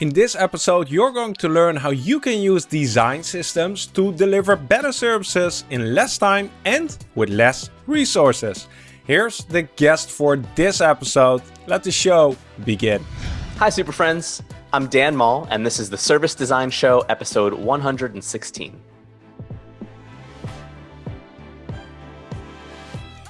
In this episode, you're going to learn how you can use design systems to deliver better services in less time and with less resources. Here's the guest for this episode. Let the show begin. Hi, Super Friends. I'm Dan Mall, and this is the Service Design Show, episode 116.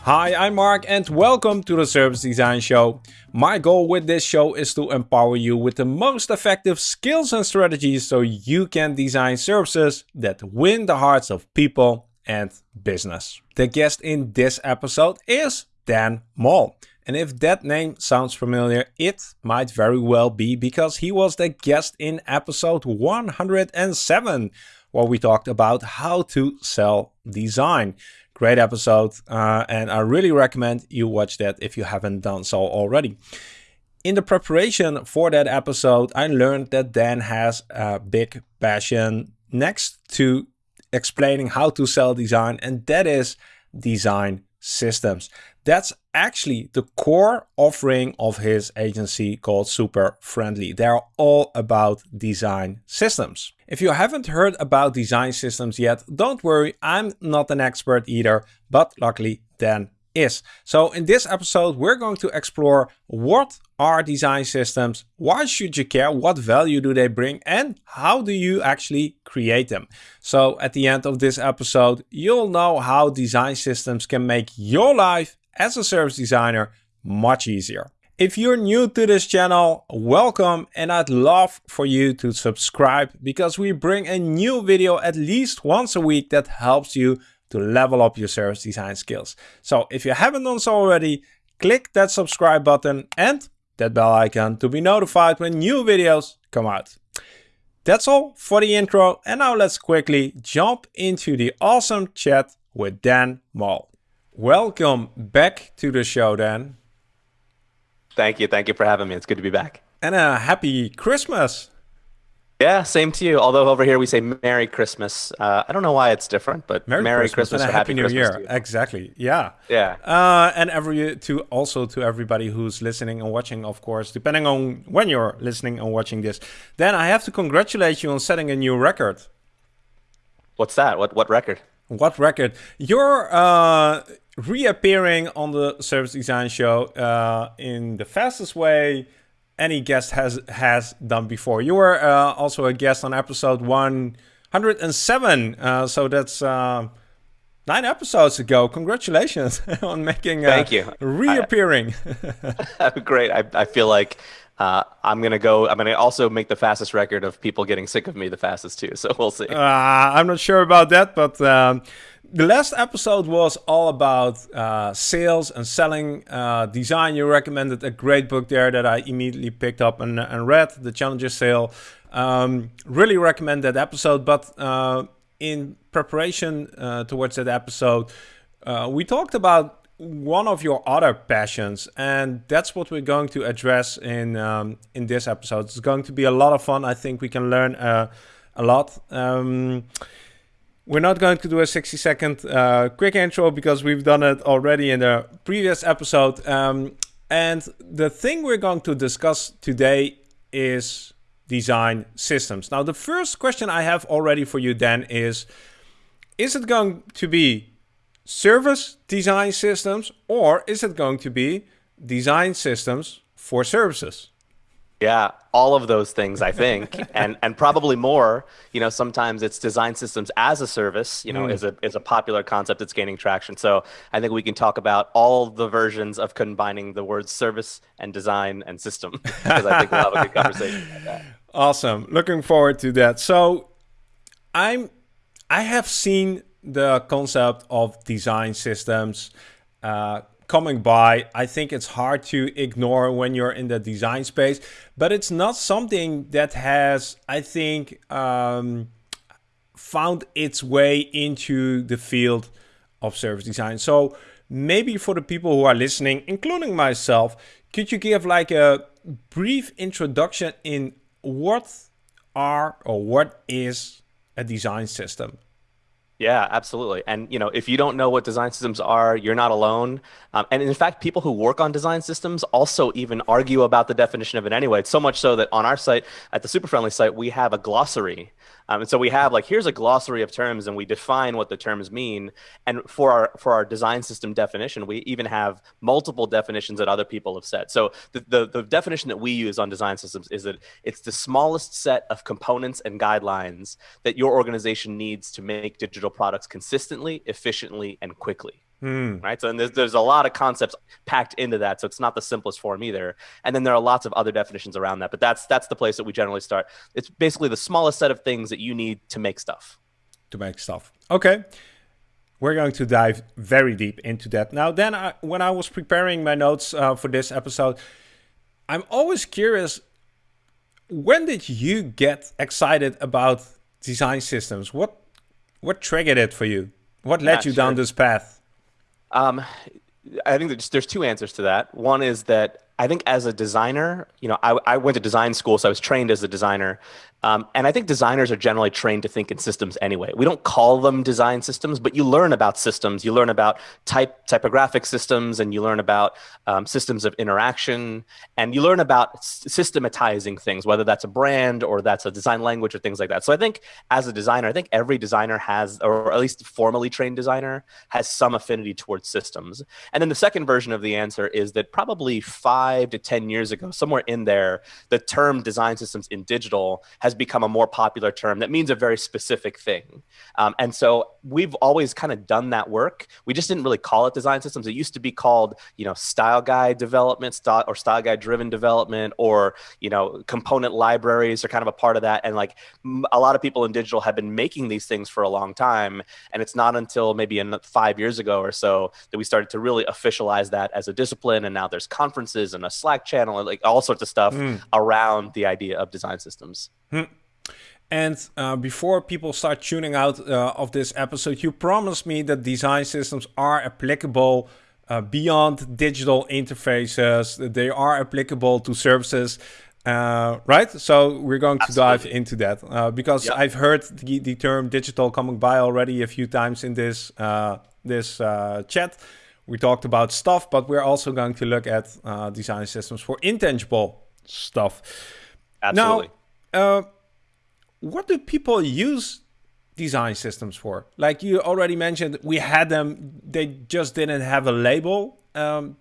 Hi, I'm Mark and welcome to the Service Design Show. My goal with this show is to empower you with the most effective skills and strategies so you can design services that win the hearts of people and business. The guest in this episode is Dan Mall. And if that name sounds familiar, it might very well be because he was the guest in episode 107, where we talked about how to sell design. Great episode, uh, and I really recommend you watch that if you haven't done so already. In the preparation for that episode, I learned that Dan has a big passion next to explaining how to sell design, and that is design systems. That's actually the core offering of his agency called Super Friendly. They're all about design systems. If you haven't heard about design systems yet, don't worry, I'm not an expert either, but luckily Dan is. So in this episode, we're going to explore what are design systems, why should you care, what value do they bring, and how do you actually create them. So at the end of this episode, you'll know how design systems can make your life as a service designer much easier. If you're new to this channel, welcome and I'd love for you to subscribe because we bring a new video at least once a week that helps you to level up your service design skills. So if you haven't done so already, click that subscribe button and that bell icon to be notified when new videos come out. That's all for the intro and now let's quickly jump into the awesome chat with Dan Mall. Welcome back to the show, Dan. Thank you. Thank you for having me. It's good to be back. And a happy Christmas. Yeah, same to you. Although over here we say Merry Christmas. Uh, I don't know why it's different, but Merry, Merry Christmas, Christmas, and a Happy New Christmas Year. Exactly. Yeah. Yeah. Uh, and every to also to everybody who's listening and watching, of course, depending on when you're listening and watching this. Then I have to congratulate you on setting a new record. What's that? What what record? What record? You're uh, reappearing on the Service Design Show uh, in the fastest way any guest has has done before. You were uh, also a guest on episode 107, uh, so that's uh, nine episodes ago. Congratulations on making Thank you. reappearing. I, great. I, I feel like uh, I'm gonna go. I'm gonna also make the fastest record of people getting sick of me the fastest too. So we'll see. Uh, I'm not sure about that, but. Um, the last episode was all about uh, sales and selling uh, design. You recommended a great book there that I immediately picked up and, and read, The Challenger Sale. Um, really recommend that episode. But uh, in preparation uh, towards that episode, we talked about one of your other passions, and that's what we're going to address in um, in this episode. It's going to be a lot of fun. I think we can learn uh, a lot. Um, we're not going to do a 60 second uh, quick intro because we've done it already in the previous episode. Um, and the thing we're going to discuss today is design systems. Now, the first question I have already for you, Dan, is Is it going to be service design systems or is it going to be design systems for services? Yeah, all of those things, I think, and and probably more. You know, sometimes it's design systems as a service. You know, mm. is a is a popular concept that's gaining traction. So I think we can talk about all the versions of combining the words service and design and system because I think we'll have a good conversation about that. Awesome, looking forward to that. So I'm I have seen the concept of design systems. Uh, coming by. I think it's hard to ignore when you're in the design space, but it's not something that has, I think, um, found its way into the field of service design. So maybe for the people who are listening, including myself, could you give like a brief introduction in what are or what is a design system? Yeah, absolutely. And you know, if you don't know what design systems are, you're not alone. Um, and in fact, people who work on design systems also even argue about the definition of it anyway. It's so much so that on our site, at the Super Friendly site, we have a glossary um, and so we have like here's a glossary of terms, and we define what the terms mean. And for our for our design system definition, we even have multiple definitions that other people have said. So the, the, the definition that we use on design systems is that it's the smallest set of components and guidelines that your organization needs to make digital products consistently, efficiently, and quickly. Mm. Right. So and there's, there's a lot of concepts packed into that. So it's not the simplest form either. And then there are lots of other definitions around that. But that's that's the place that we generally start. It's basically the smallest set of things that you need to make stuff. To make stuff. Okay. We're going to dive very deep into that. Now, then, I, when I was preparing my notes uh, for this episode, I'm always curious when did you get excited about design systems? What what triggered it for you? What led Not you sure. down this path? Um, I think there's, there's two answers to that. One is that I think as a designer, you know, I, I went to design school, so I was trained as a designer. Um, and I think designers are generally trained to think in systems anyway. We don't call them design systems, but you learn about systems. You learn about type typographic systems, and you learn about um, systems of interaction, and you learn about systematizing things, whether that's a brand or that's a design language or things like that. So I think as a designer, I think every designer has, or at least formally trained designer, has some affinity towards systems. And then the second version of the answer is that probably five to ten years ago, somewhere in there, the term design systems in digital has has become a more popular term that means a very specific thing. Um, and so we've always kind of done that work. We just didn't really call it design systems. It used to be called, you know, style guide development style, or style guide driven development or, you know, component libraries are kind of a part of that. And like a lot of people in digital have been making these things for a long time. And it's not until maybe in five years ago or so that we started to really officialize that as a discipline. And now there's conferences and a Slack channel and like all sorts of stuff mm. around the idea of design systems. Hmm. And uh, before people start tuning out uh, of this episode, you promised me that design systems are applicable uh, beyond digital interfaces. They are applicable to services, uh, right? So we're going to dive into that uh, because yep. I've heard the, the, term digital coming by already a few times in this uh, this chat. We talked about stuff, but we're also going to look at design systems for intangible stuff. Absolutely. Now, what do people use design systems for? Like you already mentioned, we had them, they just didn't have a label. Um,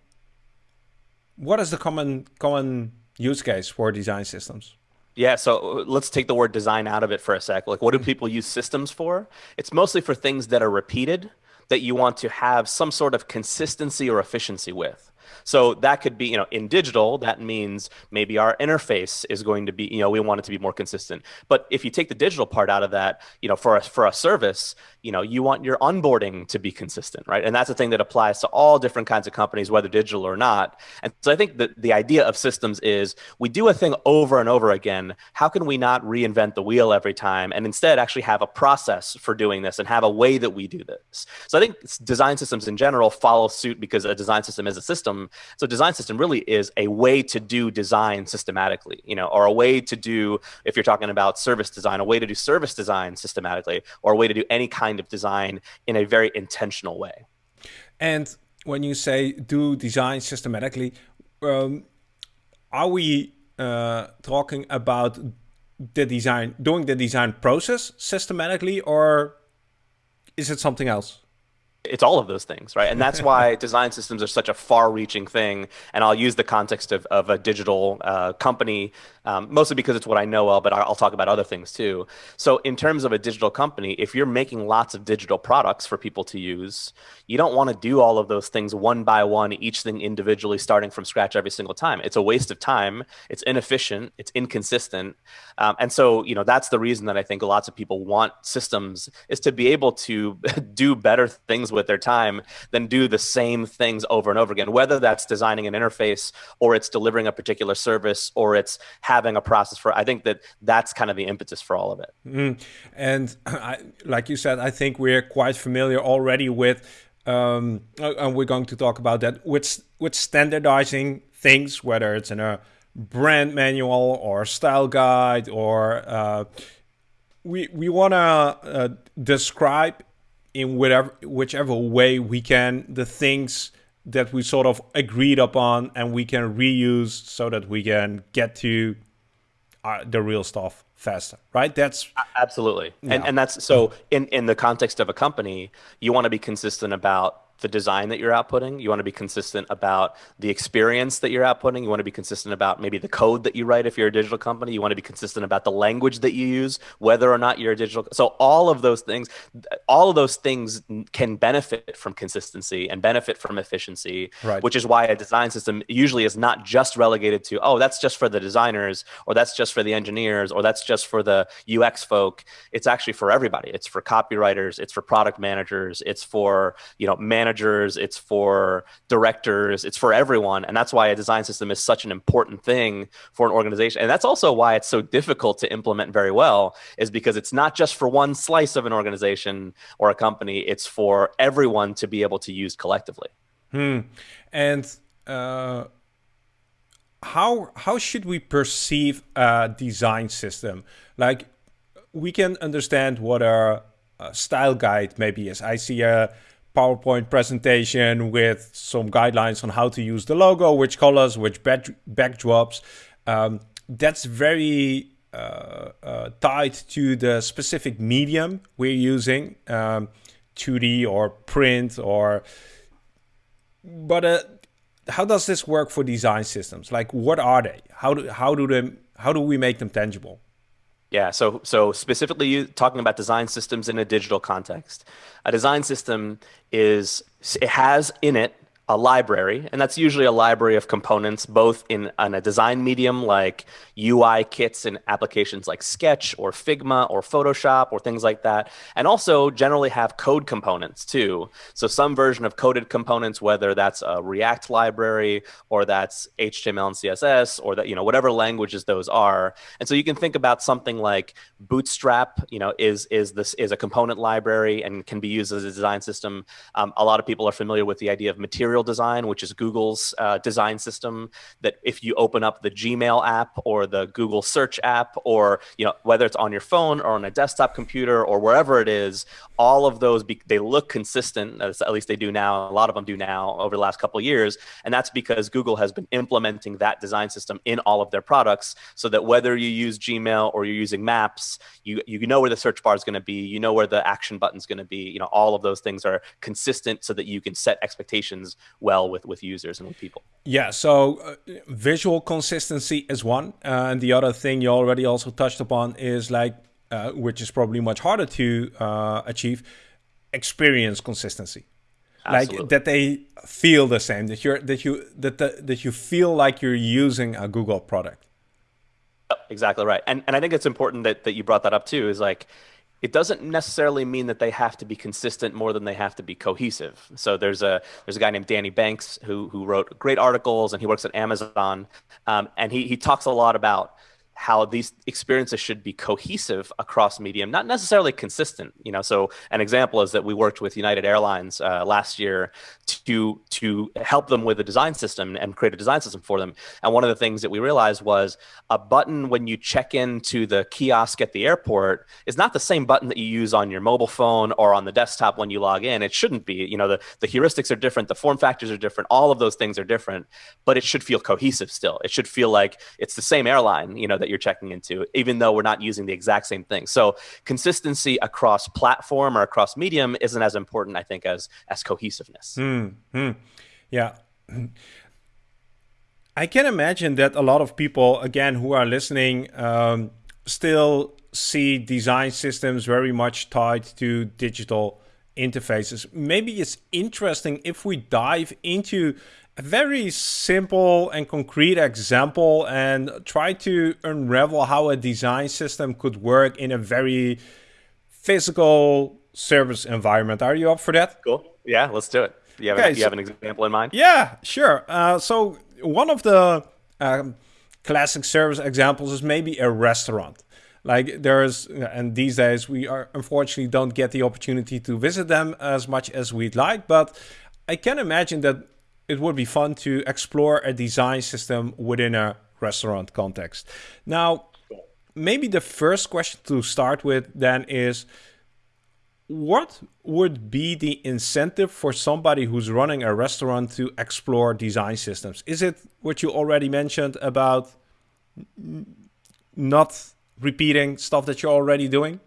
what is the common common use case for design systems? Yeah, so uh, let's take the word design out of it for a sec. Like, what do people use systems for? It's mostly for things that are repeated that you want to have some sort of consistency or efficiency with. So that could be, you know, in digital, that means maybe our interface is going to be, you know, we want it to be more consistent. But if you take the digital part out of that, you know, for a, for a service, you know, you want your onboarding to be consistent, right? And that's a thing that applies to all different kinds of companies, whether digital or not. And so I think that the idea of systems is we do a thing over and over again. How can we not reinvent the wheel every time and instead actually have a process for doing this and have a way that we do this? So I think design systems in general follow suit because a design system is a system so design system really is a way to do design systematically, you know, or a way to do, if you're talking about service design, a way to do service design systematically, or a way to do any kind of design in a very intentional way. And when you say do design systematically, um, are we uh, talking about the design, doing the design process systematically, or is it something else? It's all of those things, right? And that's why design systems are such a far-reaching thing. And I'll use the context of, of a digital uh, company, um, mostly because it's what I know well, but I'll talk about other things too. So in terms of a digital company, if you're making lots of digital products for people to use, you don't want to do all of those things one by one, each thing individually, starting from scratch every single time. It's a waste of time. It's inefficient. It's inconsistent. Um, and so, you know, that's the reason that I think lots of people want systems is to be able to do better things with their time than do the same things over and over again, whether that's designing an interface or it's delivering a particular service or it's having a process for, I think that that's kind of the impetus for all of it. Mm. And I, like you said, I think we're quite familiar already with, um, and we're going to talk about that, with, with standardizing things, whether it's in a brand manual or style guide or uh, we we want to uh, describe in whatever whichever way we can the things that we sort of agreed upon and we can reuse so that we can get to uh, the real stuff faster right that's absolutely yeah. and and that's so in in the context of a company you want to be consistent about the design that you're outputting. You want to be consistent about the experience that you're outputting. You want to be consistent about maybe the code that you write if you're a digital company. You want to be consistent about the language that you use, whether or not you're a digital. So all of those things, all of those things can benefit from consistency and benefit from efficiency, right. which is why a design system usually is not just relegated to, oh, that's just for the designers or that's just for the engineers or that's just for the UX folk. It's actually for everybody. It's for copywriters, it's for product managers, it's for, you know, managers managers, it's for directors, it's for everyone. And that's why a design system is such an important thing for an organization. And that's also why it's so difficult to implement very well, is because it's not just for one slice of an organization or a company, it's for everyone to be able to use collectively. Hmm. And uh, how how should we perceive a design system? Like we can understand what a, a style guide maybe is. I see a PowerPoint presentation with some guidelines on how to use the logo, which colors, which back backdrops. Um, that's very uh, uh, tied to the specific medium we're using, um, 2D or print or. But uh, how does this work for design systems? Like, what are they? How do how do them how do we make them tangible? Yeah, so so specifically talking about design systems in a digital context. A design system is it has in it a library, and that's usually a library of components, both in, in, a design medium like UI kits and applications like Sketch or Figma or Photoshop or things like that, and also generally have code components too. So some version of coded components, whether that's a React library or that's HTML and CSS or that you know whatever languages those are. And so you can think about something like Bootstrap, you know, is is this is a component library and can be used as a design system. Um, a lot of people are familiar with the idea of material Design, which is Google's uh, design system. That if you open up the Gmail app or the Google Search app, or you know whether it's on your phone or on a desktop computer or wherever it is, all of those they look consistent. at least they do now. A lot of them do now over the last couple years, and that's because Google has been implementing that design system in all of their products, so that whether you use Gmail or you're using Maps, you you know where the search bar is going to be, you know where the action button is going to be. You know all of those things are consistent, so that you can set expectations well with with users and with people. Yeah, so uh, visual consistency is one, uh, and the other thing you already also touched upon is like, uh, which is probably much harder to uh, achieve, experience consistency. Absolutely. Like that they feel the same, that you're that you that the, that you feel like you're using a Google product. Exactly right, and and I think it's important that that you brought that up too. Is like it doesn't necessarily mean that they have to be consistent more than they have to be cohesive. So there's a there's a guy named Danny Banks who who wrote great articles and he works at Amazon, um, and he he talks a lot about how these experiences should be cohesive across medium, not necessarily consistent. You know, so an example is that we worked with United Airlines uh, last year to to help them with a design system and create a design system for them. And one of the things that we realized was a button when you check into the kiosk at the airport is not the same button that you use on your mobile phone or on the desktop when you log in. It shouldn't be. You know, the the heuristics are different, the form factors are different, all of those things are different, but it should feel cohesive still. It should feel like it's the same airline. You know that you're checking into, even though we're not using the exact same thing. So consistency across platform or across medium isn't as important, I think, as as cohesiveness. Mm-hmm. Yeah. I can imagine that a lot of people, again, who are listening, um, still see design systems very much tied to digital interfaces. Maybe it's interesting if we dive into a very simple and concrete example and try to unravel how a design system could work in a very physical service environment. Are you up for that? Cool. Yeah, let's do it. You have, okay, you so, have an example in mind? Yeah, sure. Uh, so one of the um, classic service examples is maybe a restaurant. Like there's, and these days we are unfortunately don't get the opportunity to visit them as much as we'd like, but I can imagine that it would be fun to explore a design system within a restaurant context. Now, maybe the first question to start with then is what would be the incentive for somebody who's running a restaurant to explore design systems? Is it what you already mentioned about not repeating stuff that you're already doing?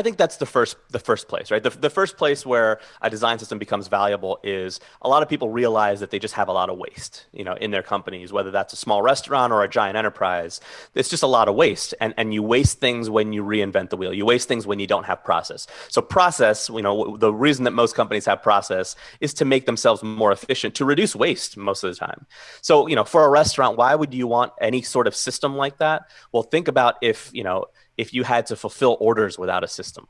I think that's the first the first place, right? The, the first place where a design system becomes valuable is a lot of people realize that they just have a lot of waste, you know, in their companies, whether that's a small restaurant or a giant enterprise. It's just a lot of waste, and and you waste things when you reinvent the wheel. You waste things when you don't have process. So process, you know, the reason that most companies have process is to make themselves more efficient, to reduce waste most of the time. So you know, for a restaurant, why would you want any sort of system like that? Well, think about if you know if you had to fulfill orders without a system.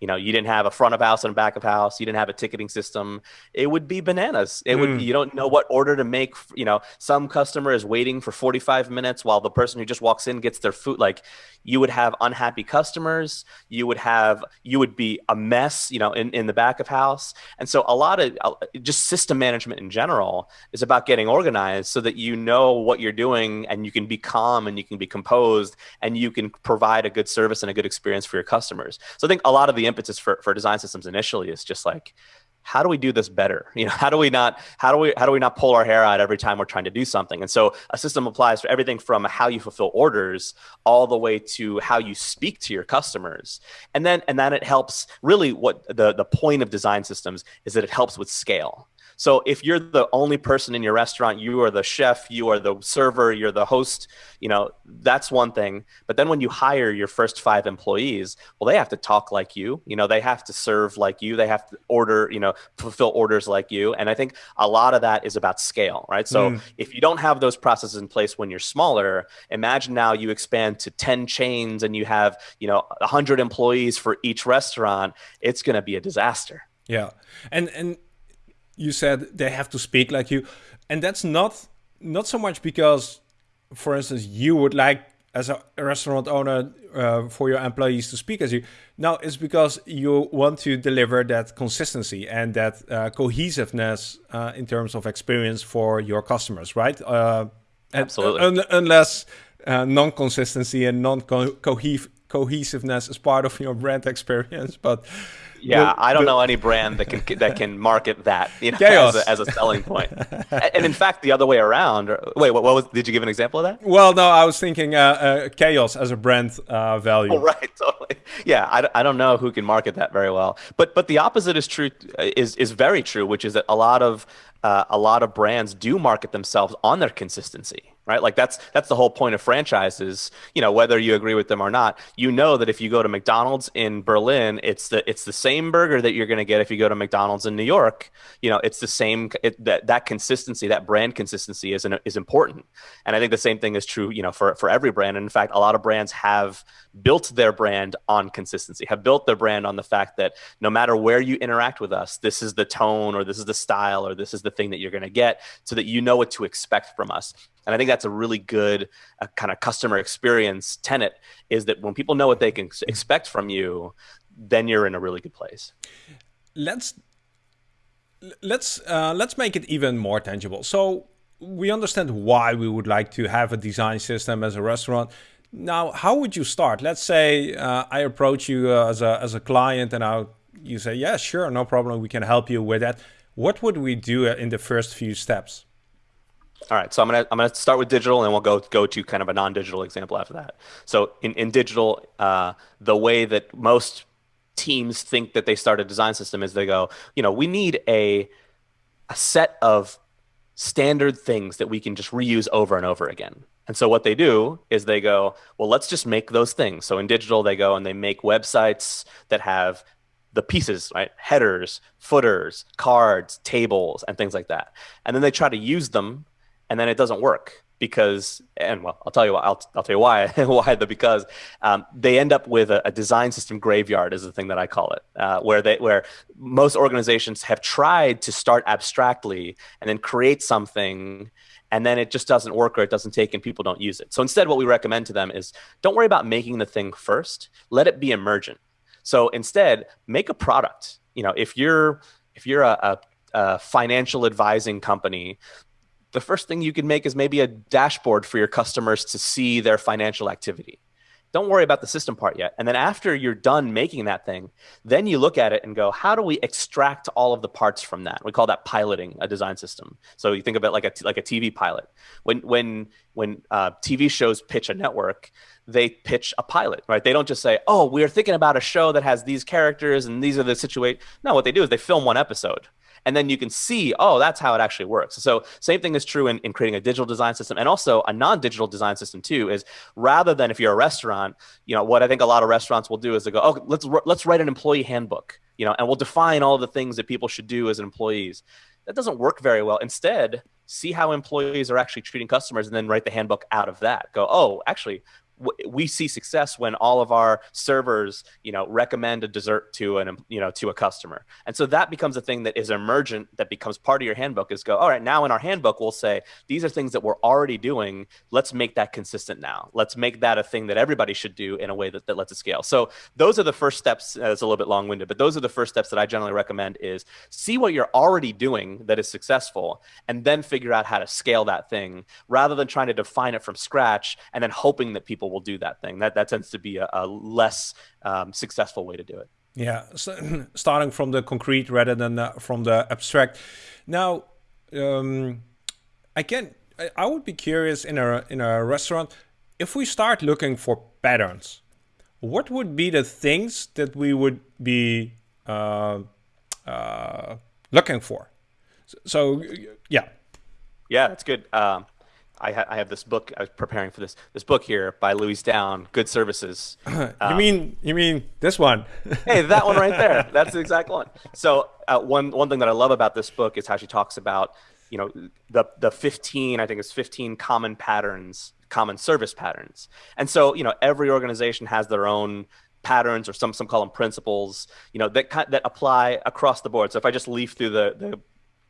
You know, you didn't have a front of house and a back of house. You didn't have a ticketing system. It would be bananas. It mm. would. You don't know what order to make. You know, some customer is waiting for 45 minutes while the person who just walks in gets their food. Like, you would have unhappy customers. You would have. You would be a mess. You know, in in the back of house. And so, a lot of uh, just system management in general is about getting organized so that you know what you're doing and you can be calm and you can be composed and you can provide a good service and a good experience for your customers. So I think a lot of the impetus for, for design systems initially is just like how do we do this better? You know how do we not how do we how do we not pull our hair out every time we're trying to do something? And so a system applies for everything from how you fulfill orders all the way to how you speak to your customers. And then and then it helps really what the the point of design systems is that it helps with scale so if you're the only person in your restaurant, you are the chef, you are the server, you're the host, you know, that's one thing. But then when you hire your first five employees, well, they have to talk like you, you know, they have to serve like you, they have to order, you know, fulfill orders like you. And I think a lot of that is about scale, right? So mm. if you don't have those processes in place when you're smaller, imagine now you expand to 10 chains and you have, you know, 100 employees for each restaurant, it's going to be a disaster. Yeah. And and you said they have to speak like you, and that's not not so much because, for instance, you would like as a restaurant owner uh, for your employees to speak as you. No, it's because you want to deliver that consistency and that uh, cohesiveness uh, in terms of experience for your customers, right? Uh, Absolutely. Un unless uh, non-consistency and non-cohesiveness is part of your brand experience, but yeah, the, I don't the, know any brand that can that can market that you know, as a, as, a, selling point. and in fact, the other way around. Wait, what, what, was? Did you give an example of that? Well, no, I was thinking uh, uh, chaos as a brand uh, value. Oh, right, totally. Yeah, I, I don't know who can market that very well, but but the opposite is true. Is is very true, which is that a lot of uh, a lot of brands do market themselves on their consistency right? Like that's that's the whole point of franchises you know whether you agree with them or not. You know that if you go to mcdonald's in berlin it's the it's the same burger that you're going to get if you go to mcdonald's in new york. You know it's the same it, that that consistency that brand consistency is an, is important. And i think the same thing is true you know for for every brand. And in fact a lot of brands have built their brand on consistency have built their brand on the fact that no matter where you interact with us this is the tone or this is the style or this is the the thing that you're going to get so that you know what to expect from us. And I think that's a really good uh, kind of customer experience tenet is that when people know what they can expect from you, then you're in a really good place. Let's let's uh, let's make it even more tangible. So we understand why we would like to have a design system as a restaurant. Now, how would you start? Let's say uh, I approach you uh, as a as a client, and I you say, "Yeah, sure, no problem. We can help you with that." what would we do in the first few steps? All right, so I'm gonna I'm gonna start with digital, and we'll go go to kind of a non-digital example after that. So in in digital, uh, the way that most teams think that they start a design system is they go, you know, we need a a set of standard things that we can just reuse over and over again. And so what they do is they go, well, let's just make those things. So in digital, they go and they make websites that have the pieces, right? Headers, footers, cards, tables, and things like that. And then they try to use them, and then it doesn't work because, and well, I'll tell you. I'll, I'll tell you why. why the because um, they end up with a, a, design system graveyard is the thing that I call it, uh, where they where most organizations have tried to start abstractly and then create something and then it just doesn't work or it doesn't take and people don't use it. So instead, what we recommend to them is don't worry about making the thing first. Let it be emergent. So instead, make a product. You know, if you're if you're a, a, a financial advising company, the first thing you can make is maybe a dashboard for your customers to see their financial activity don't worry about the system part yet. And then after you're done making that thing, then you look at it and go, how do we extract all of the parts from that? We call that piloting a design system. So you think of it like a like a TV pilot. When when when uh, TV shows pitch a network, they pitch a pilot, right? They don't just say, "Oh, we're thinking about a show that has these characters and these are the situation." No, what they do is they film one episode and then you can see, oh, that's how it actually works. So same thing is true in, in creating a digital design system and also a non-digital design system too, is rather than if you're a restaurant, you know, what I think a lot of restaurants will do is they go, oh, let's, let's write an employee handbook, you know, and we'll define all the things that people should do as employees. That doesn't work very well. Instead, see how employees are actually treating customers and then write the handbook out of that. Go, oh, actually, we see success when all of our servers you know recommend a dessert to an you know to a customer. And so that becomes a thing that is emergent that becomes part of your handbook is go all right now in our handbook we'll say these are things that we're already doing. Let's make that consistent now. Let's make that a thing that everybody should do in a way that, that lets it scale. So those are the first steps uh, it's a little bit long-winded but those are the first steps that i generally recommend is see what you're already doing that is successful and then figure out how to scale that thing rather than trying to define it from scratch and then hoping that people will do that thing. That that tends to be a, a less um, successful way to do it. Yeah, so, starting from the concrete rather than uh, from the abstract. Now, um, I can. I would be curious in a in a restaurant if we start looking for patterns. What would be the things that we would be uh, uh, looking for? So, so, yeah. Yeah, that's good. Um, I, ha- I, have this book. I was preparing for this this book here by Louise Downe, Good Services. you um, mean you mean this one? hey, that one right there. That's the exact one. So uh, one one thing that I love about this book is how she talks about you know the the 15 I think it's 15 common patterns, common service patterns. And so you know every organization has their own patterns or some some call them principles you know that that apply across the board so if i just leaf through the the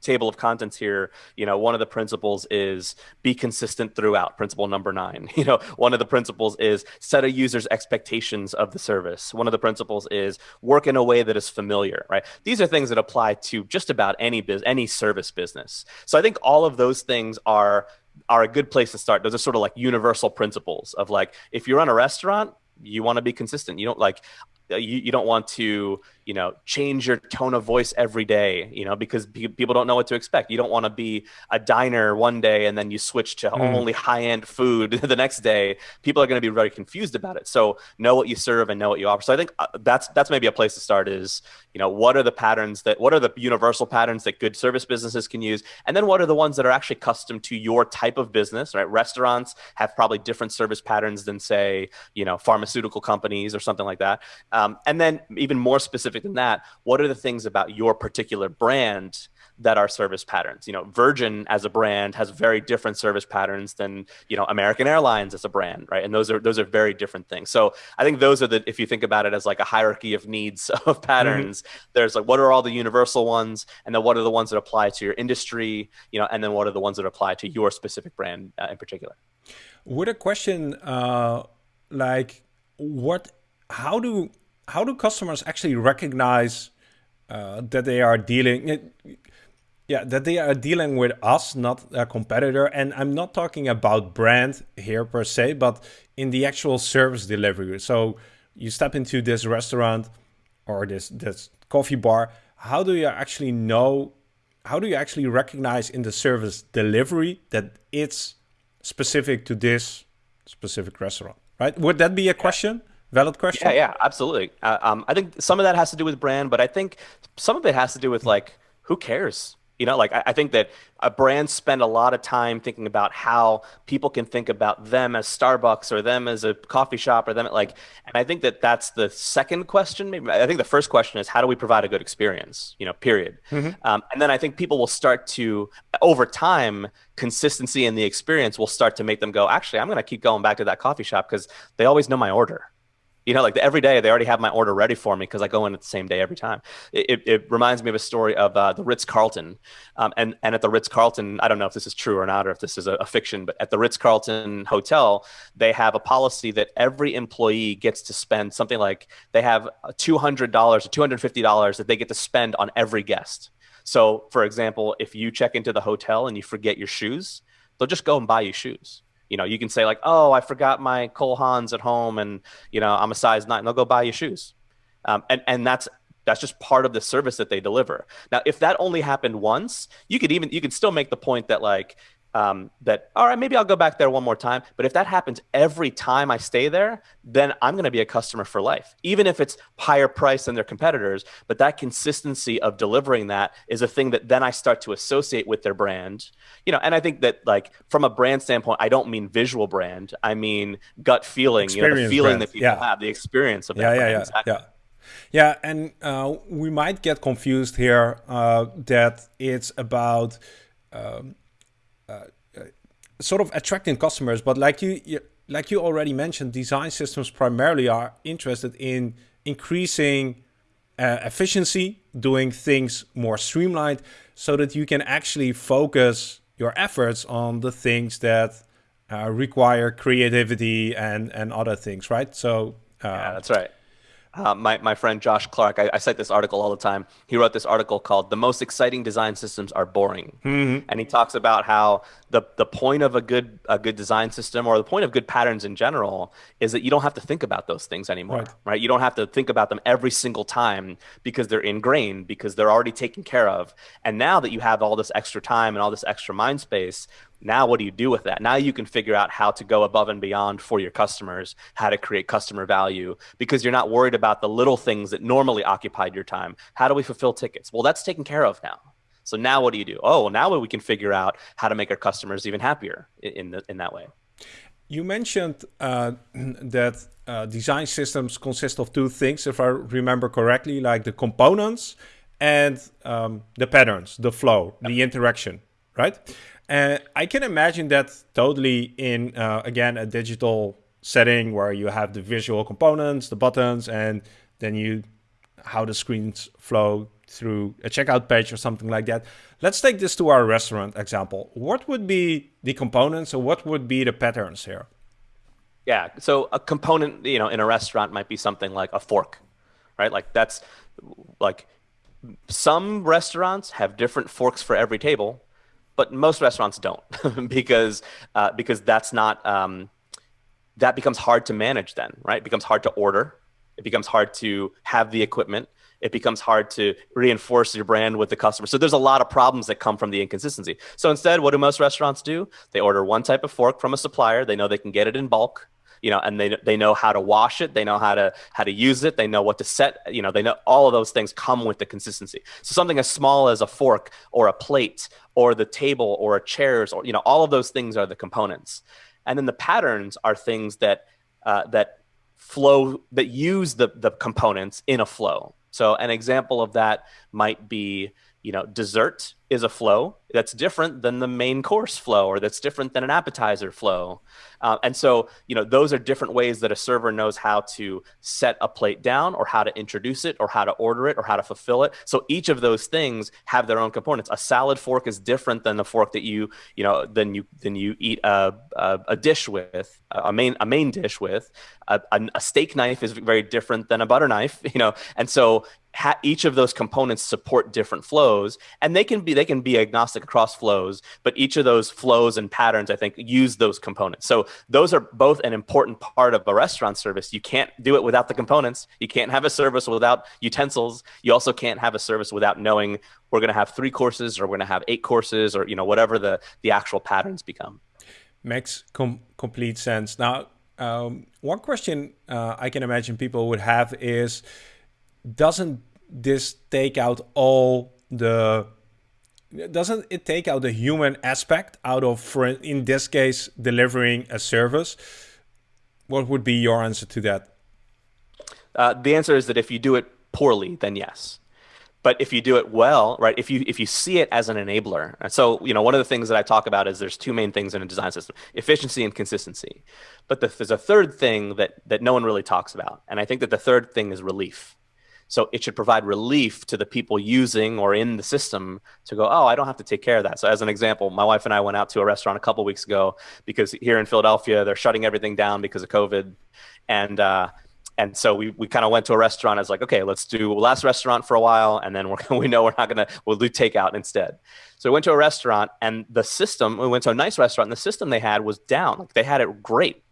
table of contents here, you know, one of the principles is be consistent throughout, principle number nine. You know, one of the principles is set a user's expectations of the service. One of the principles is work in a way that is familiar, right? These are things that apply to just about any biz, any service business. So I think all of those things are are a good place to start. Those are sort of like universal principles of like if you run a restaurant, you want to be consistent. You don't like uh, you, you don't want to you know change your tone of voice every day you know because people don't know what to expect. You don't want to be a diner one day and then you switch to mm. only high end food the next day. People are going to be very confused about it. So know what you serve and know what you offer. So i think uh, that's that's maybe a place to start is you know what are the patterns that what are the universal patterns that good service businesses can use? And then what are the ones that are actually custom to your type of business right? Restaurants have probably different service patterns than say you know pharmaceutical companies or something like that. Um, and then even more specific specific than that, what are the things about your particular brand that are service patterns? You know, Virgin as a brand has very different service patterns than you know American Airlines as a brand, right? And those are those are very different things. So I think those are the if you think about it as like a hierarchy of needs of patterns, mm-hmm. there's like what are all the universal ones, and then what are the ones that apply to your industry, you know, and then what are the ones that apply to your specific brand uh, in particular. Would a question uh, like what? How do how do customers actually recognize uh, that they are dealing yeah that they are dealing with us not a competitor? And i'm not talking about brand here per se but in the actual service delivery. So you step into this restaurant or this this coffee bar how do you actually know how do you actually recognize in the service delivery that it's specific to this specific restaurant right? Would that be a question Valid question. Yeah, yeah, absolutely. Uh, um, I think some of that has to do with brand, but I think some of it has to do with like who cares. You know, like I, I think that a brand spend a lot of time thinking about how people can think about them as Starbucks or them as a coffee shop or them like. And I think that that's the second question. Maybe I think the first question is how do we provide a good experience? You know, period. Mm-hmm. Um, and then I think people will start to over time consistency in the experience will start to make them go. Actually, I'm going to keep going back to that coffee shop because they always know my order you know, like the, every day they already have my order ready for me because I go in at the same day every time. It, it, reminds me of a story of uh, the Ritz Carlton, um, and and at the Ritz Carlton, I don't know if this is true or not, or if this is a, a fiction, but at the Ritz Carlton hotel, they have a policy that every employee gets to spend something like they have two hundred dollars or two hundred fifty dollars that they get to spend on every guest. So, for example, if you check into the hotel and you forget your shoes, they'll just go and buy you shoes You know, you can say like, "Oh, I forgot my Cole Haans at home, and you know, I'm a size nine. They'll go buy you shoes, um, and and that's that's just part of the service that they deliver. Now, if that only happened once, you could even you could still make the point that like um, that all right maybe i'll go back there one more time but if that happens every time i stay there then i'm going to be a customer for life even if it's higher price than their competitors but that consistency of delivering that is a thing that then i start to associate with their brand you know and i think that like from a brand standpoint i don't mean visual brand i mean gut feeling experience you know the feeling brand. that people yeah. have the experience of that yeah brand. yeah yeah, exactly. yeah. Yeah, and uh, we might get confused here uh, that it's about um, sort of attracting customers, but like you, you, like you already mentioned, design systems primarily are interested in increasing uh, efficiency, doing things more streamlined, so that you can actually focus your efforts on the things that uh, require creativity and and other things, right? So uh, yeah, that's right. Uh, my, my friend Josh Clark, I, I, cite this article all the time. He wrote this article called The Most Exciting Design Systems Are Boring. Mm-hmm. And he talks about how the, the point of a good, a good design system or the point of good patterns in general is that you don't have to think about those things anymore, right? right? You don't have to think about them every single time because they're ingrained, because they're already taken care of. And now that you have all this extra time and all this extra mind space, now, what do you do with that? Now you can figure out how to go above and beyond for your customers, how to create customer value, because you're not worried about the little things that normally occupied your time. How do we fulfill tickets? Well, that's taken care of now. So now what do you do? Oh, well, now we can figure out how to make our customers even happier in, the, in that way. You mentioned uh, that uh, design systems consist of two things, if I remember correctly, like the components and um, the patterns, the flow, yep. the interaction, right? And I can imagine that totally in, uh, again, a digital setting where you have the visual components, the buttons, and then you, how the screens flow through a checkout page or something like that. Let's take this to our restaurant example. What would be the components or what would be the patterns here? Yeah, so a component, you know, in a restaurant might be something like a fork, right? Like that's like some restaurants have different forks for every table but most restaurants don't because uh, because that's not um, that becomes hard to manage then right? It becomes hard to order. It becomes hard to have the equipment. It becomes hard to reinforce your brand with the customer. So there's a lot of problems that come from the inconsistency. So instead what do most restaurants do? They order one type of fork from a supplier. They know they can get it in bulk you know, and they they know how to wash it, they know how to how to use it, they know what to set, you know, they know all of those things come with the consistency. So something as small as a fork or a plate or the table or a chairs or you know, all of those things are the components, and then the patterns are things that uh, that flow that use the the components in a flow. So an example of that might be you know dessert is a flow that's different than the main course flow or that's different than an appetizer flow. Uh, and so you know those are different ways that a server knows how to set a plate down or how to introduce it or how to order it or how to fulfill it. So each of those things have their own components. A salad fork is different than the fork that you you know than you than you eat a, a, a dish with a main a main dish with. A, a steak knife is very different than a butter knife you know? And so ha- each of those components support different flows and they can be they can be agnostic across flows but each of those flows and patterns i think use those components. So those are both an important part of a restaurant service. You can't do it without the components. You can't have a service without utensils. You also can't have a service without knowing we're going to have three courses or we're going to have eight courses or you know whatever the the actual patterns become. Makes com- complete sense. Now um, one question uh, i can imagine people would have is doesn't this take out all the doesn't it take out the human aspect out of for in this case delivering a service? What would be your answer to that? Uh, the answer is that if you do it poorly then yes. But if you do it well right if you if you see it as an enabler so you know one of the things that i talk about is there's two main things in a design system efficiency and consistency. But the, there's a third thing that that no one really talks about and i think that the third thing is relief so it should provide relief to the people using or in the system to go, oh, I don't have to take care of that. So as an example, my wife and I went out to a restaurant a couple weeks ago because here in Philadelphia they're shutting everything down because of COVID, and uh, and so we, we kind of went to a restaurant as like okay let's do last restaurant for a while and then we're, we know we're not gonna we'll do takeout instead. So we went to a restaurant and the system we went to a nice restaurant and the system they had was down. Like they had it great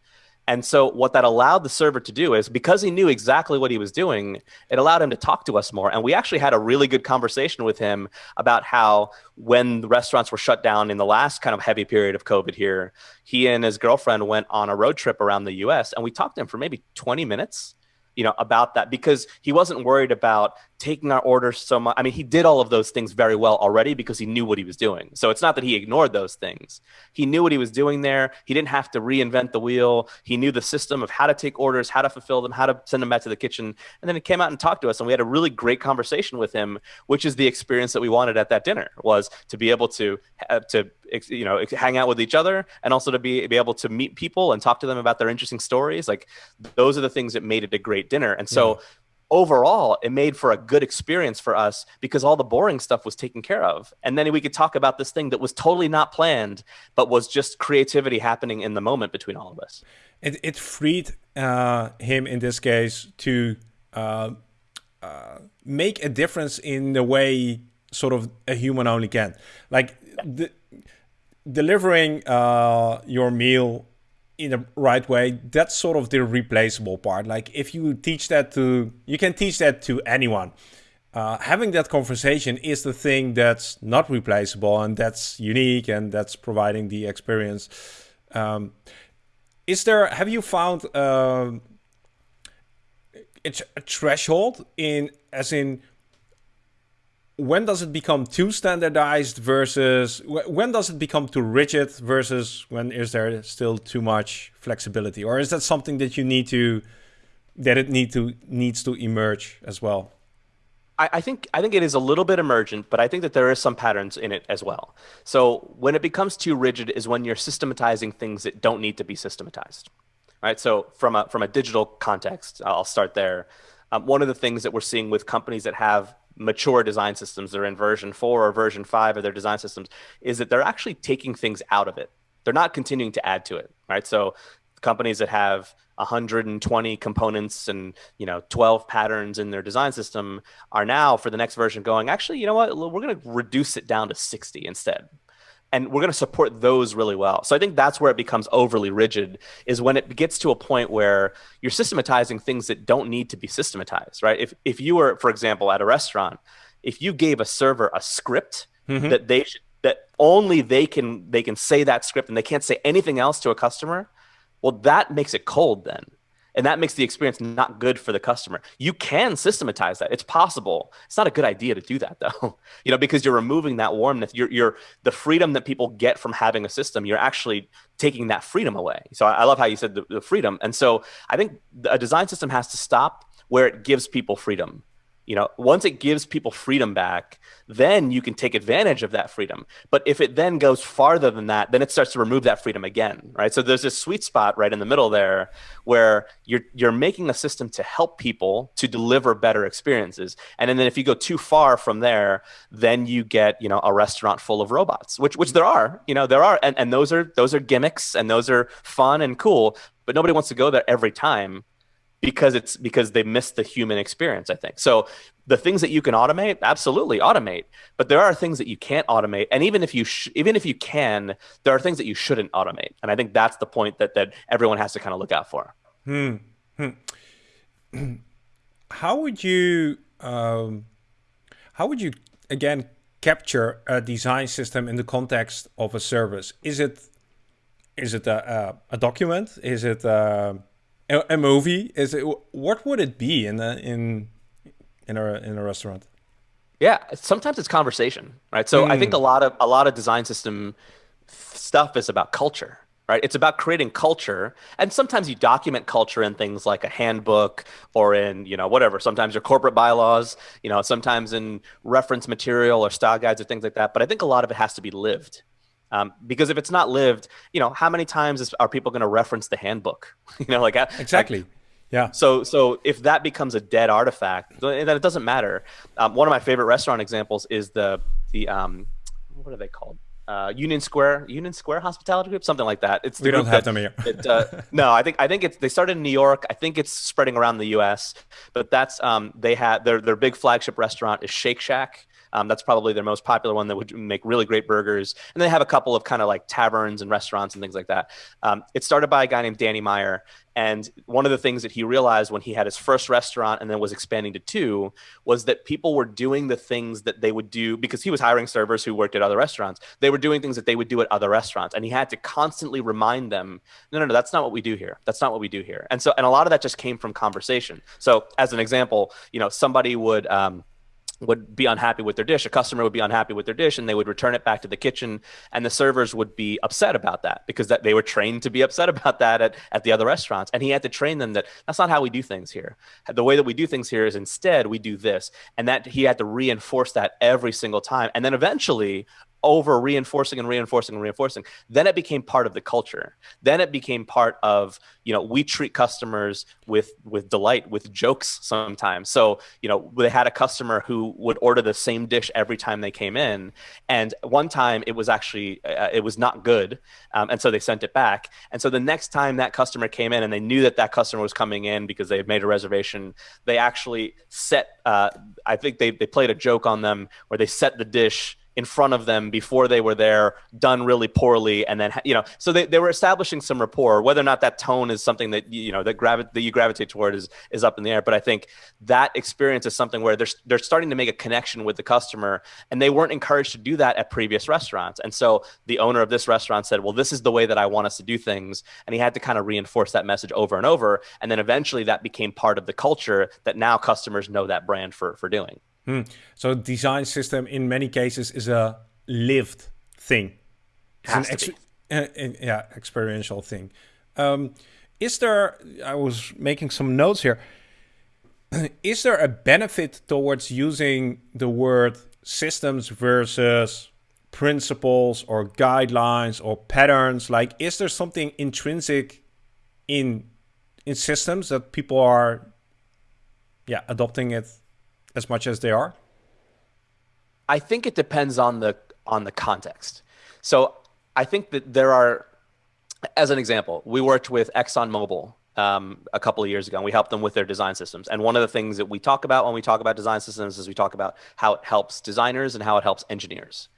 and so what that allowed the server to do is because he knew exactly what he was doing, it allowed him to talk to us more. And we actually had a really good conversation with him about how when the restaurants were shut down in the last kind of heavy period of COVID here, he and his girlfriend went on a road trip around the US and we talked to him for maybe 20 minutes you know, about that because he wasn't worried about taking our orders so much. I mean, he did all of those things very well already because he knew what he was doing. So it's not that he ignored those things. He knew what he was doing there. He didn't have to reinvent the wheel. He knew the system of how to take orders, how to fulfill them, how to send them back to the kitchen. And then he came out and talked to us and we had a really great conversation with him, which is the experience that we wanted at that dinner was to be able to uh, to you know hang out with each other and also to be be able to meet people and talk to them about their interesting stories like those are the things that made it a great dinner and so yeah. Overall it made for a good experience for us because all the boring stuff was taken care of. And then we could talk about this thing that was totally not planned but was just creativity happening in the moment between all of us. It, it freed uh, him in this case to uh, uh, make a difference in the way sort of a human only can. Like the delivering uh, your meal in the right way, that's sort of the replaceable part. Like if you teach that to, you can teach that to anyone. Uh, having that conversation is the thing that's not replaceable and that's unique and that's providing the experience. Um, is there, have you found uh, it's a threshold in, as in, when does it become too standardized versus when does it become too rigid versus when is there still too much flexibility or is that something that you need to that it need to needs to emerge as well I, think I think it is a little bit emergent, but I think that there is some patterns in it as well. So when it becomes too rigid is when you're systematizing things that don't need to be systematized, right? So from a from a digital context, I'll start there. Um, one of the things that we're seeing with companies that have mature design systems, they're in version four or version five of their design systems, is that they're actually taking things out of it. They're not continuing to add to it, right? So companies that have 120 components and you know 12 patterns in their design system are now for the next version going actually you know what we're going to reduce it down to 60 instead and we're going to support those really well. So I think that's where it becomes overly rigid is when it gets to a point where you're systematizing things that don't need to be systematized, right? If if you were, for example, at a restaurant, if you gave a server a script mm-hmm. that they should that only they can they can say that script and they can't say anything else to a customer, well, that makes it cold then and that makes the experience not good for the customer. You can systematize that. It's possible. It's not a good idea to do that though. you know, because you're removing that warmth. You're you're the freedom that people get from having a system. You're actually taking that freedom away. So I, I love how you said the, the freedom. And so I think a design system has to stop where it gives people freedom you know once it gives people freedom back then you can take advantage of that freedom. But if it then goes farther than that then it starts to remove that freedom again right? So there's this sweet spot right in the middle there where you're you're making a system to help people to deliver better experiences. And then if you go too far from there then you get you know a restaurant full of robots which which there are you know there are and, and those are those are gimmicks and those are fun and cool but nobody wants to go there every time because it's because they miss the human experience i think. So the things that you can automate absolutely automate but there are things that you can't automate. And even if you sh- even if you can there are things that you shouldn't automate. And i think that's the point that that everyone has to kind of look out for. Hmm. hmm. how would you um, how would you again capture a design system in the context of a service? Is it is it a, a, a document? Is it uh, a, a movie? Is it what would it be in a, in in a in a restaurant? Yeah sometimes it's conversation right? So mm. i think a hmm. lot of a lot of design system stuff is about culture right? It's about creating culture and sometimes you document culture in things like a handbook or in you know whatever. Sometimes your corporate bylaws you know sometimes in reference material or style guides or things like that but i think a lot of it has to be lived um, because if it's not lived, you know, how many times is, are people going to reference the handbook? you know, like exactly. Like, yeah. So, so if that becomes a dead artifact, then it doesn't matter. Um, one of my favorite restaurant examples is the the um, what are they called? uh, Union Square, Union Square Hospitality Group, something like that. It's we don't have that, them here. it, uh, no, I think I think it's they started in New York. I think it's spreading around the U.S. But that's um, they had their their big flagship restaurant is Shake Shack. Um, that's probably their most popular one that would make really great burgers. And they have a couple of kind of like taverns and restaurants and things like that. Um, it started by a guy named Danny Meyer. And one of the things that he realized when he had his first restaurant and then was expanding to two was that people were doing the things that they would do because he was hiring servers who worked at other restaurants. They were doing things that they would do at other restaurants. And he had to constantly remind them, no, no, no, that's not what we do here. That's not what we do here. And so, and a lot of that just came from conversation. So, as an example, you know, somebody would, um, would be unhappy with their dish. A customer would be unhappy with their dish and they would return it back to the kitchen and the servers would be upset about that because that they were trained to be upset about that at, at the other restaurants. And he had to train them that that's not how we do things here. The way that we do things here is instead we do this. And that he had to reinforce that every single time. And then eventually over reinforcing and reinforcing and reinforcing. Then it became part of the culture. Then it became part of you know we treat customers with with delight with jokes sometimes. So you know they had a customer who would order the same dish every time they came in. And one time it was actually uh, it was not good um, and so they sent it back. And so the next time that customer came in and they knew that that customer was coming in because they had made a reservation they actually set uh, i think they, they played a joke on them where they set the dish in front of them before they were there done really poorly and then you know so they, they were establishing some rapport. Whether or not that tone is something that you know that, gravi- that you gravitate toward is is up in the air. But i think that experience is something where they're, they're starting to make a connection with the customer and they weren't encouraged to do that at previous restaurants. And so the owner of this restaurant said well this is the way that i want us to do things. And he had to kind of reinforce that message over and over. And then eventually that became part of the culture that now customers know that brand for for doing Hmm. So design system in many cases is a lived thing. It's an ex- uh, yeah, experiential thing. Um, is there? I was making some notes here. Is there a benefit towards using the word systems versus principles or guidelines or patterns? Like, is there something intrinsic in in systems that people are, yeah, adopting it as much as they are? I think it depends on the on the context. So I think that there are, as an example, we worked with ExxonMobil um, a couple of years ago, and we helped them with their design systems. And one of the things that we talk about when we talk about design systems is we talk about how it helps designers and how it helps engineers.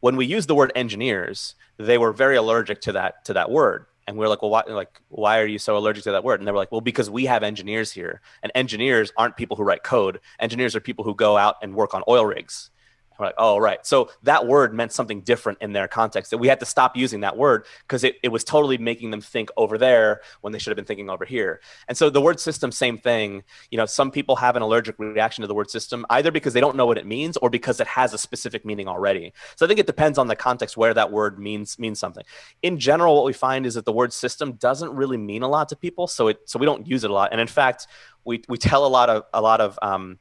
When we use the word engineers, they were very allergic to that to that word and we are like, well, why, like, why are you so allergic to that word? And they were like, well, because we have engineers here, and engineers aren't people who write code. Engineers are people who go out and work on oil rigs. We're like, oh, right. So that word meant something different in their context. That we had to stop using that word because it, it was totally making them think over there when they should have been thinking over here. And so the word system, same thing. You know, some people have an allergic reaction to the word system either because they don't know what it means or because it has a specific meaning already. So I think it depends on the context where that word means means something. In general, what we find is that the word system doesn't really mean a lot to people, so it so we don't use it a lot. And in fact, we we tell a lot of a lot of um,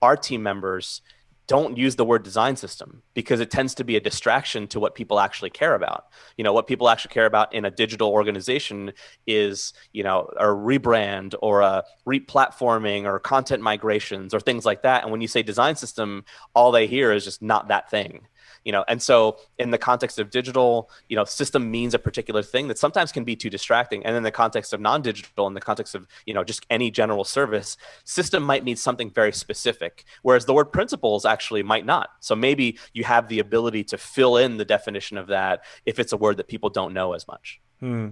our team members don't use the word design system because it tends to be a distraction to what people actually care about. You know, what people actually care about in a digital organization is, you know, a rebrand or a replatforming or content migrations or things like that. And when you say design system, all they hear is just not that thing you know and so in the context of digital you know system means a particular thing that sometimes can be too distracting. And in the context of non-digital in the context of you know just any general service system might mean something very specific whereas the word principles actually might not. So maybe you have the ability to fill in the definition of that if it's a word that people don't know as much. Hmm.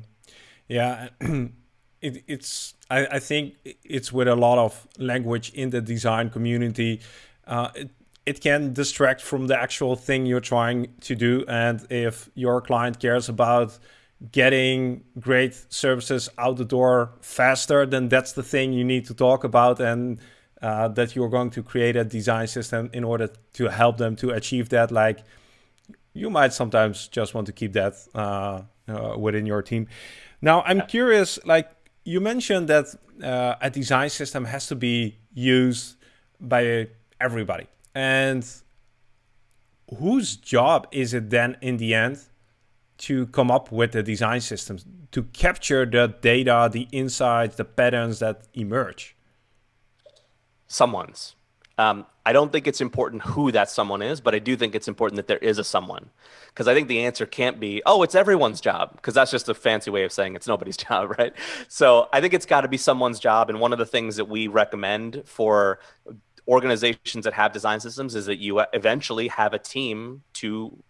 yeah it, it's I, I, think it's with a lot of language in the design community. Uh, it, it can distract from the actual thing you're trying to do. And if your client cares about getting great services out the door faster, then that's the thing you need to talk about. And uh, that you're going to create a design system in order to help them to achieve that. Like you might sometimes just want to keep that uh, uh, within your team. Now, I'm curious, like you mentioned that uh, a design system has to be used by everybody. And whose job is it then in the end to come up with the design systems to capture the data, the insights, the patterns that emerge? Someone's. Um, I don't think it's important who that someone is, but I do think it's important that there is a someone. Because I think the answer can't be, oh, it's everyone's job, because that's just a fancy way of saying it's nobody's job, right? So I think it's got to be someone's job. And one of the things that we recommend for organizations that have design systems is that you eventually have a team to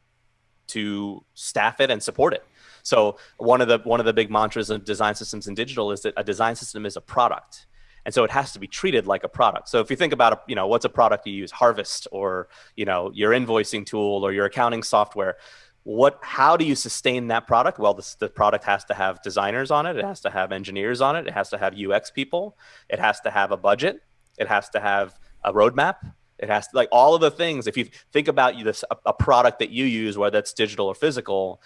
to staff it and support it. So one of the one of the big mantras of design systems in digital is that a design system is a product. And so it has to be treated like a product. So if you think about a, you know what's a product you use? Harvest or you know your invoicing tool or your accounting software. What how do you sustain that product? Well this, the product has to have designers on it. It has to have engineers on it. It has to have ux people. It has to have a budget. It has to have a roadmap. It has to like all of the things if you think about you this a, a product that you use whether it's digital or physical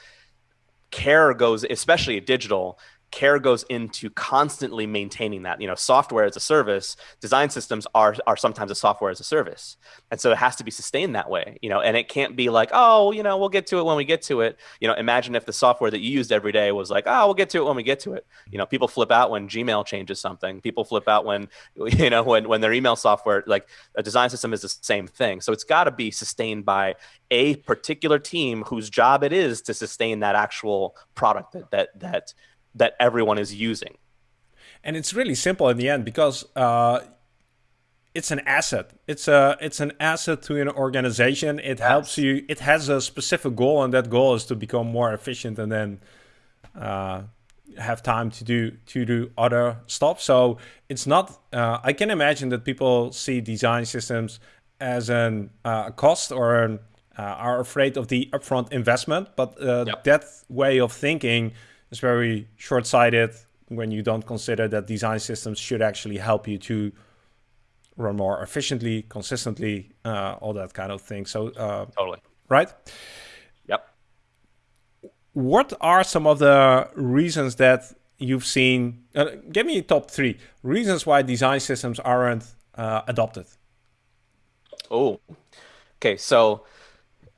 care goes especially digital care goes into constantly maintaining that. You know software as a service design systems are are sometimes a software as a service. And so it has to be sustained that way you know and it can't be like oh you know we'll get to it when we get to it. You know imagine if the software that you used every day was like oh we'll get to it when we get to it. You know people flip out when gmail changes something. People flip out when you know when when their email software like a design system is the same thing. So it's got to be sustained by a particular team whose job it is to sustain that actual product that that that that everyone is using. And it's really simple in the end because uh, it's an asset. It's a it's an asset to an organization. It yes. helps you. It has a specific goal, and that goal is to become more efficient, and then uh, have time to do to do other stuff. So it's not. Uh, I can imagine that people see design systems as an uh, a cost or an, uh, are afraid of the upfront investment, but uh, yep. that way of thinking is very short-sighted when you don't consider that design systems should actually help you to run more efficiently, consistently, uh, all that kind of thing. So uh, totally right. Yep. What are some of the reasons that you've seen? Uh, give me top three reasons why design systems aren't uh, adopted. Oh, okay. So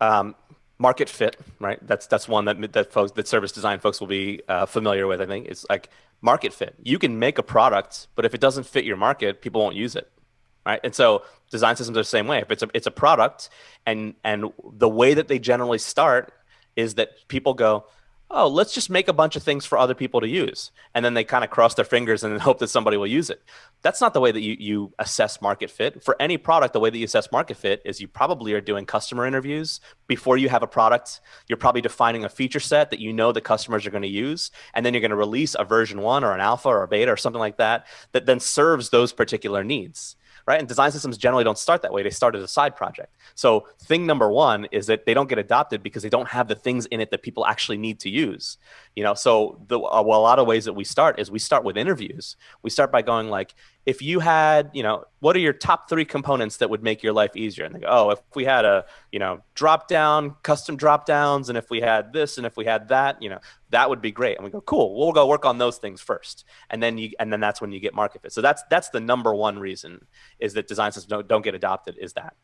um, market fit, right? That's that's one that that folks that service design folks will be uh, familiar with. I think it's like market fit. You can make a product, but if it doesn't fit your market, people won't use it, right? And so design systems are the same way. If it's a it's a product, and and the way that they generally start is that people go, oh, let's just make a bunch of things for other people to use. And then they kind of cross their fingers and hope that somebody will use it. That's not the way that you, you assess market fit. For any product, the way that you assess market fit is you probably are doing customer interviews before you have a product. You're probably defining a feature set that you know the customers are going to use. And then you're going to release a version one or an alpha or a beta or something like that that then serves those particular needs right? And design systems generally don't start that way. They start as a side project. So thing number one is that they don't get adopted because they don't have the things in it that people actually need to use. You know, so the uh, a lot of ways that we start is we start with interviews. We start by going like, if you had, you know, what are your top three components that would make your life easier? And they go, oh, if we had a, you know, drop down, custom drop downs, and if we had this and if we had that, you know, that would be great. And we go, cool, we'll go work on those things first. And then you, and then that's when you get market fit. So that's, that's the number one reason is that design systems don't, don't get adopted is that.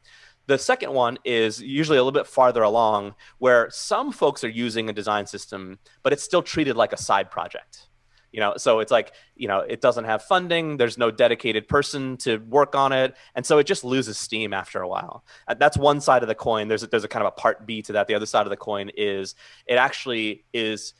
The second one is usually a little bit farther along where some folks are using a design system, but it's still treated like a side project. You know so it's like you know it doesn't have funding there's no dedicated person to work on it and so it just loses steam after a while. Uh, that's one side of the coin. There's a, there's a kind of a part b to that. The other side of the coin is it actually is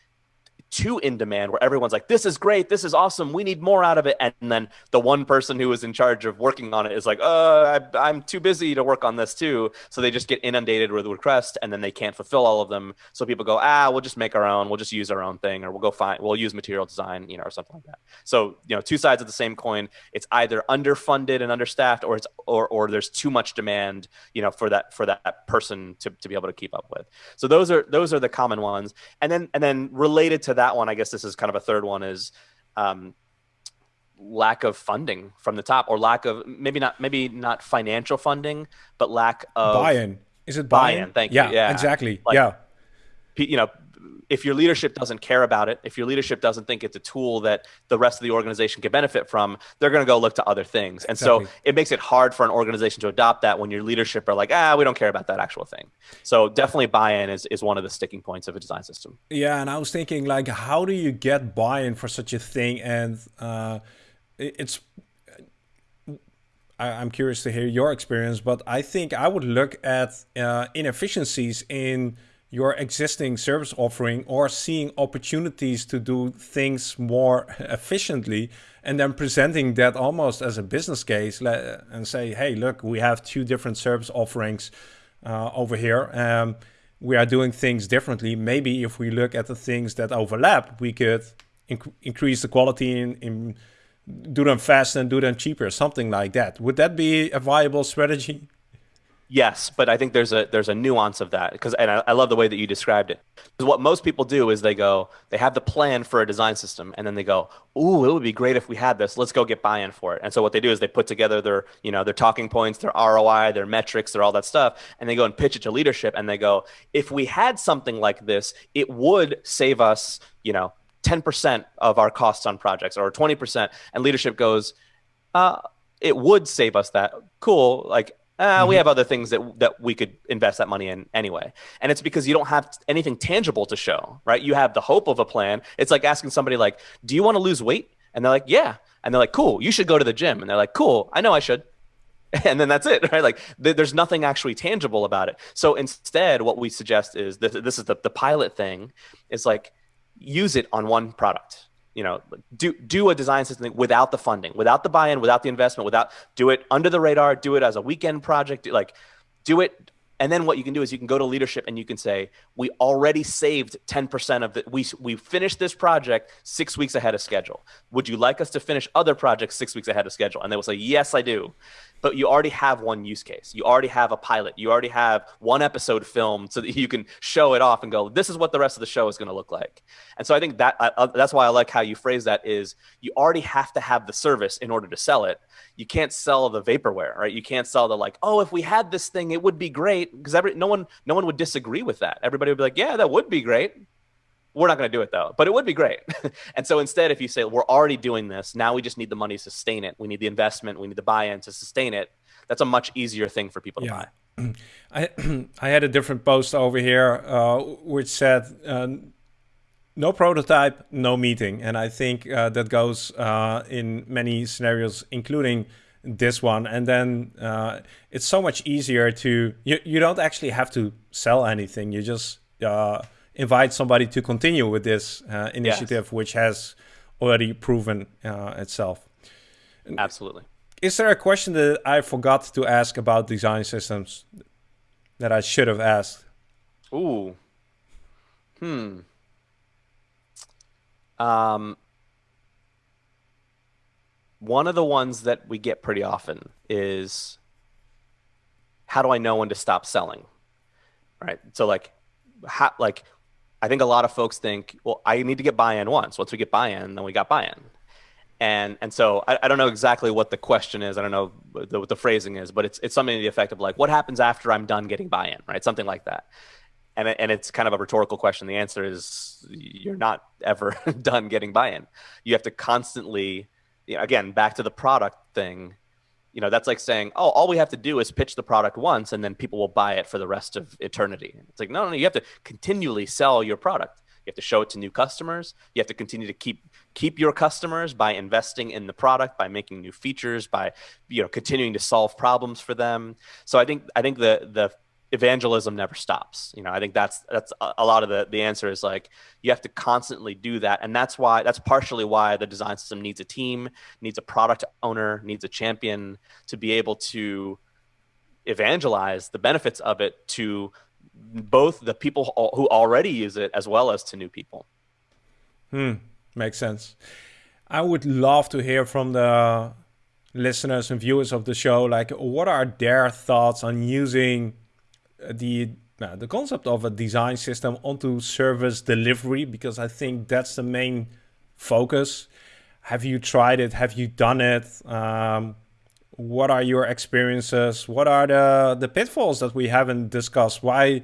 too in demand where everyone's like this is great this is awesome we need more out of it. And then the one person who is in charge of working on it is like uh I, am too busy to work on this too. So they just get inundated with requests and then they can't fulfill all of them. So people go ah we'll just make our own we'll just use our own thing or we'll go find we'll use material design you know or something like that. So you know two sides of the same coin. It's either underfunded and understaffed or it's or or there's too much demand you know for that for that person to, to be able to keep up with. So those are those are the common ones. And then and then related to that one, I guess this is kind of a third one is um, lack of funding from the top or lack of maybe not maybe not financial funding, but lack of buy-in. Is it buy-in? buy-in thank yeah, you. Yeah, exactly. Like, yeah. You know, if your leadership doesn't care about it, if your leadership doesn't think it's a tool that the rest of the organization can benefit from, they're going to go look to other things. And exactly. so it makes it hard for an organization to adopt that when your leadership are like, ah, we don't care about that actual thing. So definitely buy-in is, is one of the sticking points of a design system. Yeah. And I was thinking like, how do you get buy-in for such a thing? And uh, it's, I, am curious to hear your experience, but I think I would look at uh, inefficiencies in your existing service offering or seeing opportunities to do things more efficiently and then presenting that almost as a business case and say, hey, look, we have two different service offerings uh, over here. Um, we are doing things differently. Maybe if we look at the things that overlap, we could inc increase the quality in, in do them fast and do them cheaper, something like that. Would that be a viable strategy? Yes, but I think there's a there's a nuance of that because and I, I, love the way that you described it. Because what most people do is they go they have the plan for a design system and then they go, "Ooh, it would be great if we had this. Let's go get buy-in for it." And so what they do is they put together their you know their talking points, their ROI, their metrics, their all that stuff, and they go and pitch it to leadership and they go, "If we had something like this, it would save us you know 10% of our costs on projects or 20%." And leadership goes, uh, "It would save us that. Cool. Like uh, mm-hmm. we have other things that that we could invest that money in anyway. And it's because you don't have anything tangible to show, right? You have the hope of a plan. It's like asking somebody like, "Do you want to lose weight?" And they're like, "Yeah." And they're like, "Cool, you should go to the gym." And they're like, "Cool, I know I should." And then that's it, right? Like th- there's nothing actually tangible about it. So instead, what we suggest is this, this is the, the pilot thing. Is like use it on one product you know do do a design system without the funding without the buy-in without the investment without do it under the radar do it as a weekend project like do it. And then what you can do is you can go to leadership and you can say we already saved 10% of the we we finished this project 6 weeks ahead of schedule. Would you like us to finish other projects 6 weeks ahead of schedule? And they will say yes i do but you already have one use case. You already have a pilot. You already have one episode filmed so that you can show it off and go, this is what the rest of the show is going to look like. And so I think that uh, that's why I like how you phrase that is you already have to have the service in order to sell it. You can't sell the vaporware, right? You can't sell the like, oh, if we had this thing, it would be great because every no one no one would disagree with that. Everybody would be like, yeah, that would be great. We're not going to do it though, but it would be great. and so instead, if you say we're already doing this, now we just need the money to sustain it. We need the investment. We need the buy-in to sustain it. That's a much easier thing for people to buy. I I had a different post over here uh, which said uh, no prototype, no meeting, and I think uh, that goes uh, in many scenarios, including this one. And then uh, it's so much easier to you. You don't actually have to sell anything. You just uh, invite somebody to continue with this uh, initiative, yes. which has already proven uh, itself. Absolutely. Is there a question that I forgot to ask about design systems that I should have asked? Ooh. Hmm. Um, one of the ones that we get pretty often is how do I know when to stop selling? Right. So like, how, like I think a lot of folks think, well, I need to get buy-in once. Once we get buy-in, then we got buy-in. And and so I, I don't know exactly what the question is. I don't know the, what the phrasing is, but it's it's something to the effect of like, what happens after I'm done getting buy-in, right? Something like that. And and it's kind of a rhetorical question. The answer is you're not ever done getting buy-in. You have to constantly, you know, again, back to the product thing you know that's like saying oh all we have to do is pitch the product once and then people will buy it for the rest of eternity. It's like no no, no you have to continually sell your product. You have to show it to new customers. You have to continue to keep keep your customers by investing in the product by making new features by you know continuing to solve problems for them. So i think i think the the evangelism never stops. You know i think that's that's a lot of the the answer is like you have to constantly do that. And that's why that's partially why the design system needs a team needs a product owner needs a champion to be able to evangelize the benefits of it to both the people who already use it as well as to new people. Hmm. Makes sense. I would love to hear from the listeners and viewers of the show like what are their thoughts on using the uh, the concept of a design system onto service delivery because I think that's the main focus. Have you tried it? Have you done it? Um, what are your experiences? What are the the pitfalls that we haven't discussed? Why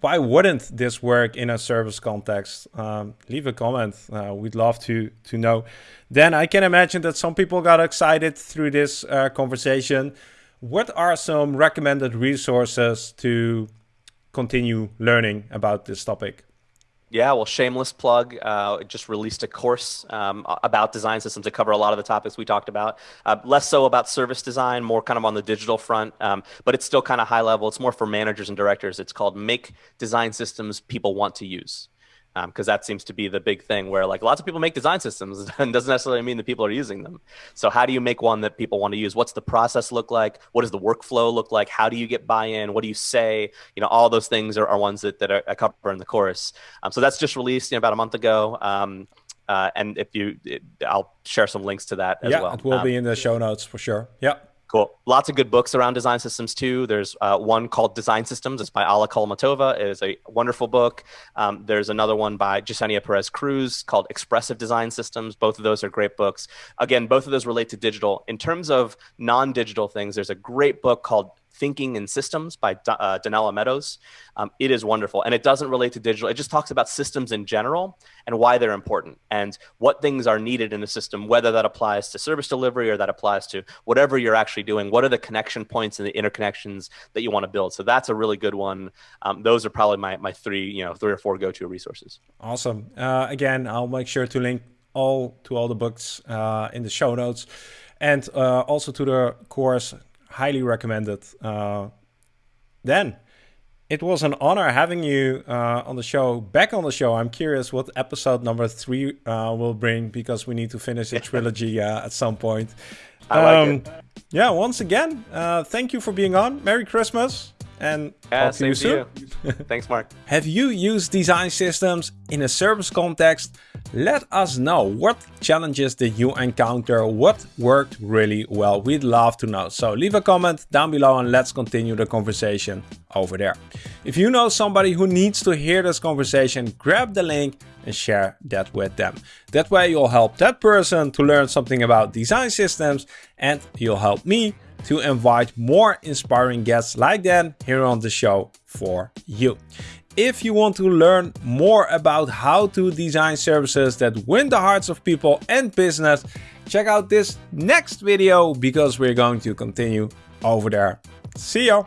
why wouldn't this work in a service context? Um, leave a comment. Uh, we'd love to to know. Then I can imagine that some people got excited through this uh, conversation what are some recommended resources to continue learning about this topic? Yeah, well, shameless plug. Uh, just released a course um, about design systems to cover a lot of the topics we talked about. Uh, less so about service design, more kind of on the digital front, um, but it's still kind of high level. It's more for managers and directors. It's called Make Design Systems People Want to Use because um, that seems to be the big thing where like lots of people make design systems and doesn't necessarily mean that people are using them. So how do you make one that people want to use? What's the process look like? What does the workflow look like? How do you get buy-in? What do you say? You know all those things are, are ones that, that are, I cover in the course. Um, so that's just released you know, about a month ago. Um, uh, and if you it, i'll share some links to that as yeah, well. it will be um, in the show notes for sure. Yeah Cool. Lots of good books around design systems too. There's uh, one called Design Systems. It's by Alla Kholmatova. It is a wonderful book. Um, there's another one by Yesenia Perez Cruz called Expressive Design Systems. Both of those are great books. Again, both of those relate to digital. In terms of non-digital things, there's a great book called Thinking in Systems by uh, Donella Meadows. Um, it is wonderful. And it doesn't relate to digital. It just talks about systems in general and why they're important and what things are needed in a system, whether that applies to service delivery or that applies to whatever you're actually doing. What are the connection points and the interconnections that you want to build? So that's a really good one. Um, those are probably my, my three, you know, three or four go-to resources. Awesome. Uh, again, I'll make sure to link all to all the books uh, in the show notes and uh, also to the course highly recommended. Uh, then it was an honor having you uh, on the show, back on the show. I'm curious what episode number three uh, will bring because we need to finish the trilogy uh, at some point. I like um, it. Yeah, once again, uh, thank you for being on. Merry Christmas and yeah, talk to you soon. You. Thanks, Marc. Have you used design systems in a service context? Let us know what challenges did you encounter, what worked really well. We'd love to know. So leave a comment down below and let's continue the conversation over there. If you know somebody who needs to hear this conversation, grab the link and share that with them. That way you'll help that person to learn something about design systems and you'll help me to invite more inspiring guests like that here on the show for you. If you want to learn more about how to design services that win the hearts of people and business, check out this next video because we're going to continue over there. See you!